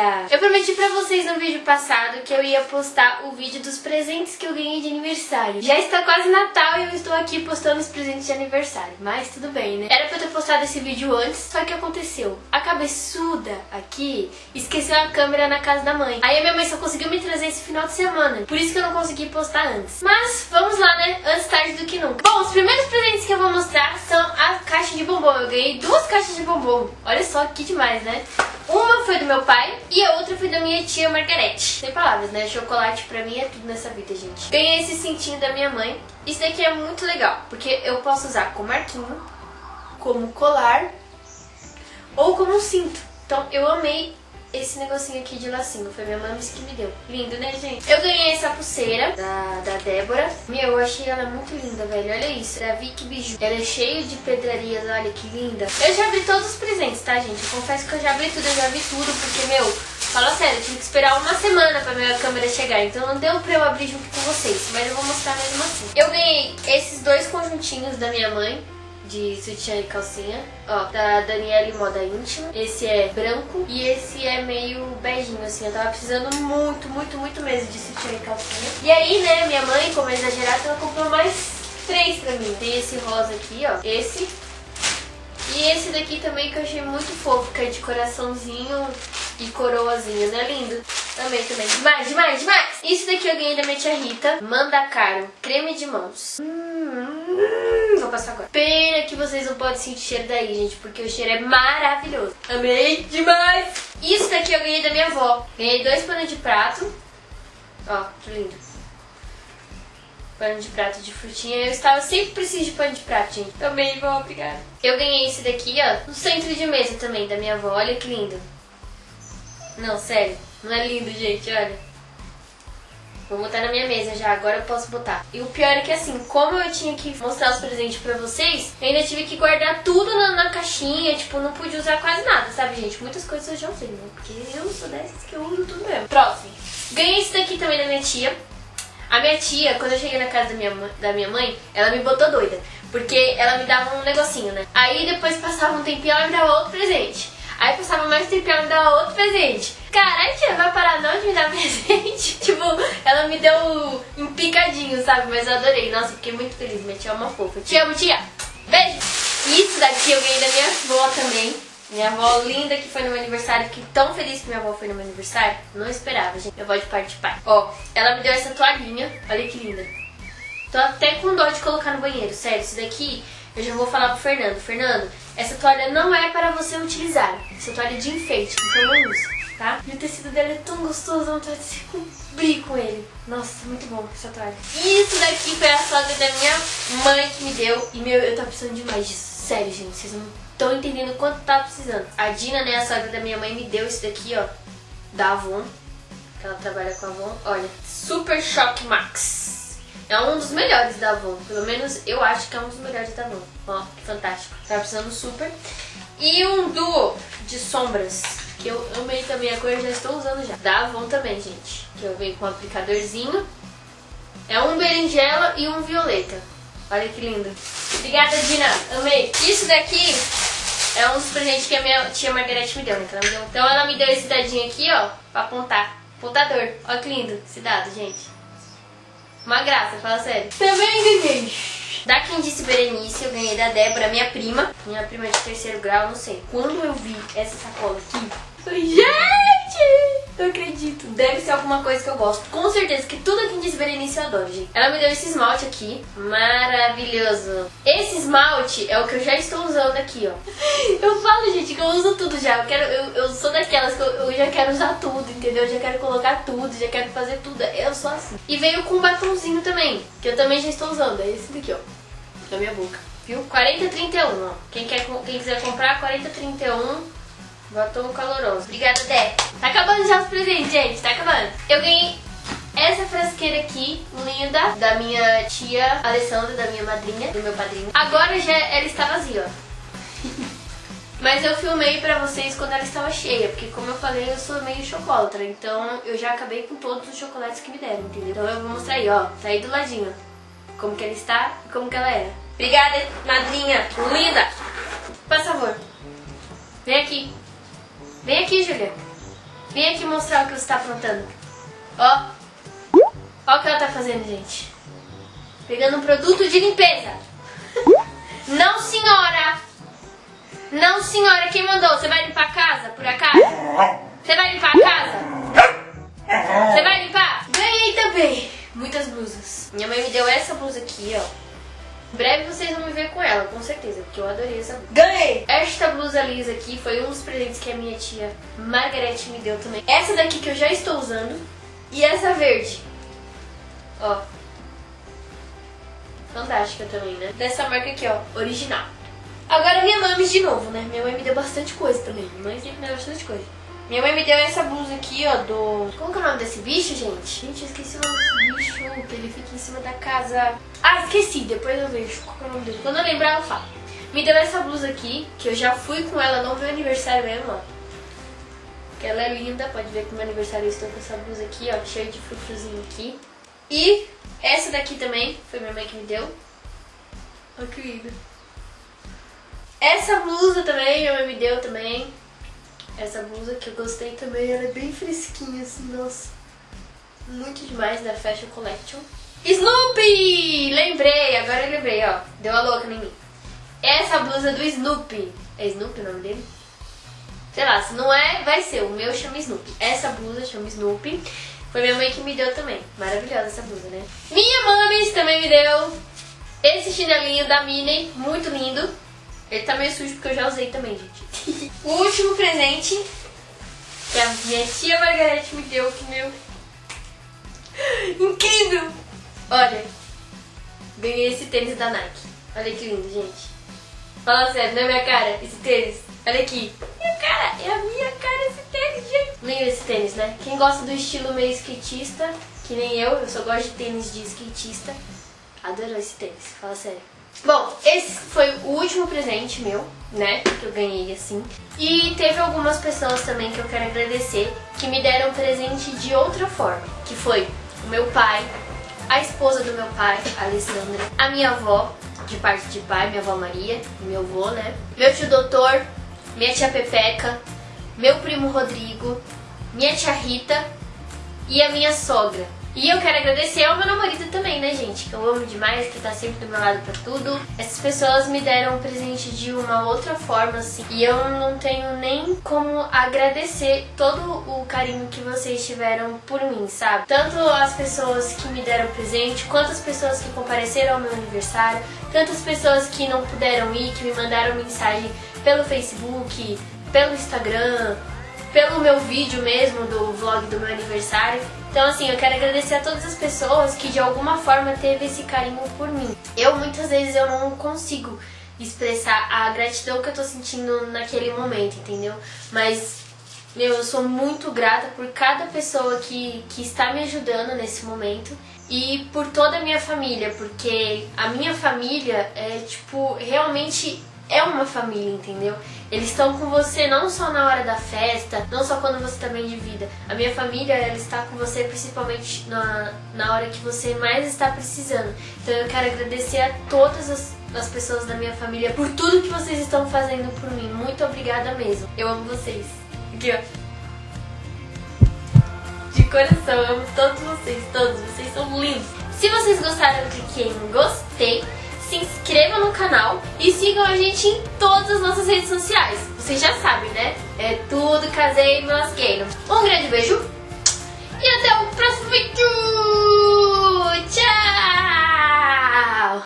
galera! Eu prometi pra vocês no vídeo passado que eu ia postar o vídeo dos presentes que eu ganhei de aniversário. Já está quase Natal e eu estou aqui postando os presentes de aniversário, mas tudo bem, né? Era pra eu ter postado esse vídeo antes, só que aconteceu. A cabeçuda aqui esqueceu a câmera na casa da mãe. Aí a minha mãe só conseguiu me trazer esse final de semana, por isso que eu não consegui postar antes. Mas vamos lá, né? Antes tarde do que nunca. Bom, os primeiros presentes que eu vou mostrar são a caixa de bombom. Eu ganhei duas caixas de bombom. Olha só que demais, né? Uma foi do meu pai e a outra foi da minha tia Margarete. Sem palavras, né? Chocolate pra mim é tudo nessa vida, gente. Ganhei esse cintinho da minha mãe. Isso daqui é muito legal, porque eu posso usar como arquinho, como colar ou como cinto. Então eu amei esse negocinho aqui de lacinho. Foi minha mãe que me deu. Lindo, né, gente? Eu ganhei essa pulseira da, da Débora. Meu, eu achei ela muito linda, velho. Olha isso. Da Vicky Biju. Ela é cheia de pedrarias. Olha que linda. Eu já vi todos os presentes, tá, gente? Eu confesso que eu já vi tudo. Eu já vi tudo, porque, meu... Fala sério, eu tive que esperar uma semana pra minha câmera chegar, então não deu pra eu abrir junto com vocês, mas eu vou mostrar mesmo assim. Eu ganhei esses dois conjuntinhos da minha mãe, de sutiã e calcinha. Ó, da Daniele Moda Íntima. Esse é branco e esse é meio beijinho, assim. Eu tava precisando muito, muito, muito mesmo de sutiã e calcinha. E aí, né, minha mãe, como é exagerada, ela comprou mais três pra mim. Tem esse rosa aqui, ó. Esse. E esse daqui também que eu achei muito fofo, que é de coraçãozinho e coroazinha, né? Lindo. Amei também. Demais, demais, demais. Isso daqui eu ganhei da minha tia Rita. Manda caro. Creme de mãos. Hum, vou passar agora. Pena que vocês não podem sentir o cheiro daí, gente, porque o cheiro é maravilhoso. Amei demais. Isso daqui eu ganhei da minha avó. Ganhei dois panos de prato. Ó, que lindo. Pano de prato de frutinha. Eu estava sempre preciso de pano de prato, gente. Também, vó, obrigada. Eu ganhei esse daqui, ó, no centro de mesa também, da minha avó. Olha que lindo. Não, sério. Não é lindo, gente, olha. Vou botar na minha mesa já, agora eu posso botar. E o pior é que assim, como eu tinha que mostrar os presentes pra vocês, eu ainda tive que guardar tudo na, na caixinha, tipo, não pude usar quase nada, sabe, gente? Muitas coisas eu já usei, né? Porque eu sou dessas que eu uso tudo mesmo. Próximo. Ganhei esse daqui também da minha tia. A minha tia, quando eu cheguei na casa da minha, da minha mãe, ela me botou doida. Porque ela me dava um negocinho, né? Aí depois passava um tempinho, ela me dava outro presente. Aí passava mais tempo e ela me dava outro presente. Caralho, tia, vai parar não de me dar presente? tipo, ela me deu um picadinho, sabe? Mas eu adorei. Nossa, fiquei muito feliz. Minha tia é uma fofa. Te amo, tia. Beijo. Isso daqui eu ganhei da minha avó também. Minha avó linda que foi no meu aniversário. Fiquei tão feliz que minha avó foi no meu aniversário. Não esperava, gente. Minha avó de parte de pai. Ó, ela me deu essa toalhinha. Olha que linda. Tô até com dó de colocar no banheiro. Sério, isso daqui eu já vou falar pro Fernando. Fernando, essa toalha não é para você utilizar. Essa toalha é de enfeite, então não usa, tá? E o tecido dela é tão gostoso, vontade de se cobrir com ele. Nossa, muito bom essa toalha. Isso daqui foi a sogra da minha mãe que me deu. E, meu, eu tava precisando demais disso. Sério, gente, vocês não estão entendendo quanto tava precisando. A Dina, né, a sogra da minha mãe, me deu isso daqui, ó, da Avon. Que ela trabalha com a Avon. Olha, Super Shock Max. É um dos melhores da Avon. Pelo menos eu acho que é um dos melhores da Avon. Ó, fantástico. Tá precisando super. E um duo de sombras. Que eu amei também a cor já estou usando já. Da Avon também, gente. Que eu venho com um aplicadorzinho. É um berinjela e um violeta. Olha que lindo. Obrigada, Dina. Amei. Isso daqui é um dos presentes que a minha tia Margarete me deu, né? Então ela me deu esse dadinho aqui, ó, pra apontar. Apontador. Olha que lindo esse dado, gente. Uma graça, fala sério. Também ganhei. Da quem disse Berenice, eu ganhei da Débora, minha prima. Minha prima de terceiro grau, não sei. Quando eu vi essa sacola aqui, eu falei, gente! Não acredito. Deve ser alguma coisa que eu gosto. Com certeza que tudo que diz Berenice eu adoro, gente. Ela me deu esse esmalte aqui. Maravilhoso. Esse esmalte é o que eu já estou usando aqui, ó. Eu falo, gente, que eu uso tudo já. Eu, quero, eu, eu sou daquelas que eu, eu já quero usar tudo, entendeu? Eu já quero colocar tudo, já quero fazer tudo. Eu sou assim. E veio com um batomzinho também, que eu também já estou usando. É esse daqui, ó. Na minha boca. Viu? 4031, ó. Quem, quer, quem quiser comprar, 4031 Batom caloroso. Obrigada, Dé. Tá acabando já os presentes, gente. Tá acabando. Eu ganhei essa frasqueira aqui, linda, da minha tia Alessandra, da minha madrinha, do meu padrinho. Agora já ela está vazia, ó. Mas eu filmei pra vocês quando ela estava cheia, porque como eu falei, eu sou meio chocolatra, então eu já acabei com todos os chocolates que me deram, entendeu? Então eu vou mostrar aí, ó, tá aí do ladinho, como que ela está e como que ela era. Obrigada, madrinha, linda! Por favor, vem aqui. Vem aqui, Julia. Vem aqui mostrar o que você tá aprontando. Ó. Ó o que ela tá fazendo, gente. Pegando um produto de limpeza. Não, senhora. Não, senhora. Quem mandou? Você vai limpar a casa, por acaso? Você vai limpar a casa? Você vai limpar? Ganhei também. Muitas blusas. Minha mãe me deu essa blusa aqui, ó. Breve vocês vão me ver com ela, com certeza, porque eu adorei essa blusa. Ganhei! Esta blusa lisa aqui foi um dos presentes que a minha tia Margarete me deu também. Essa daqui que eu já estou usando. E essa verde. Ó. Fantástica também, né? Dessa marca aqui, ó. Original. Agora minha mãe de novo, né? Minha mãe me deu bastante coisa também. Minha mãe sempre me deu bastante coisa. Minha mãe me deu essa blusa aqui, ó, do... Como que é o nome desse bicho, gente? Gente, eu esqueci o nome desse bicho, que ele fica em cima da casa... Ah, esqueci, depois eu vejo qual que é o nome dele. Quando eu lembrar, eu falo. Me deu essa blusa aqui, que eu já fui com ela no meu aniversário mesmo, ó. Que ela é linda, pode ver que no meu aniversário eu estou com essa blusa aqui, ó, cheia de frufruzinho aqui. E essa daqui também, foi minha mãe que me deu. Olha que linda. Essa blusa também, minha mãe me deu também. Essa blusa que eu gostei também, ela é bem fresquinha, assim, nossa. Muito demais da Fashion Collection. Snoopy! Lembrei, agora eu lembrei, ó. Deu a louca em mim. Essa blusa do Snoopy. É Snoopy o nome dele? Sei lá, se não é, vai ser. O meu chama Snoopy. Essa blusa chama Snoopy. Foi minha mãe que me deu também. Maravilhosa essa blusa, né? Minha mãe também me deu esse chinelinho da Minnie. Muito lindo. Ele tá meio sujo porque eu já usei também, gente. o último presente que a minha tia Margarete me deu, que meu... Incrível! Olha, ganhei esse tênis da Nike. Olha que lindo, gente. Fala sério, não é minha cara esse tênis? Olha aqui. Minha cara, é a minha cara esse tênis, gente. Lindo esse tênis, né? Quem gosta do estilo meio skatista, que nem eu, eu só gosto de tênis de skatista, adorou esse tênis, fala sério. Bom, esse foi o último presente meu, né, que eu ganhei assim. E teve algumas pessoas também que eu quero agradecer que me deram presente de outra forma, que foi o meu pai, a esposa do meu pai, Alessandra, a minha avó, de parte de pai, minha avó Maria, meu avô, né, meu tio doutor, minha tia Pepeca, meu primo Rodrigo, minha tia Rita e a minha sogra. E eu quero agradecer ao meu namorado também, né, gente? Que eu amo demais, que tá sempre do meu lado pra tudo. Essas pessoas me deram um presente de uma outra forma, assim. E eu não tenho nem como agradecer todo o carinho que vocês tiveram por mim, sabe? Tanto as pessoas que me deram presente, quanto as pessoas que compareceram ao meu aniversário, tantas pessoas que não puderam ir, que me mandaram mensagem pelo Facebook, pelo Instagram, pelo meu vídeo mesmo do vlog do meu aniversário. Então, assim, eu quero agradecer a todas as pessoas que de alguma forma teve esse carinho por mim. Eu, muitas vezes, eu não consigo expressar a gratidão que eu tô sentindo naquele momento, entendeu? Mas, meu, eu sou muito grata por cada pessoa que, que está me ajudando nesse momento e por toda a minha família, porque a minha família é, tipo, realmente é uma família, entendeu? Eles estão com você não só na hora da festa, não só quando você bem de vida. A minha família, ela está com você principalmente na, na hora que você mais está precisando. Então eu quero agradecer a todas as, as pessoas da minha família por tudo que vocês estão fazendo por mim. Muito obrigada mesmo. Eu amo vocês. Aqui, ó. De coração, eu amo todos vocês, todos. Vocês são lindos. Se vocês gostaram, clique em gostei se inscrevam no canal e sigam a gente em todas as nossas redes sociais. Vocês já sabem, né? É tudo caseiro e masqueiro. Um grande beijo e até o próximo vídeo! Tchau!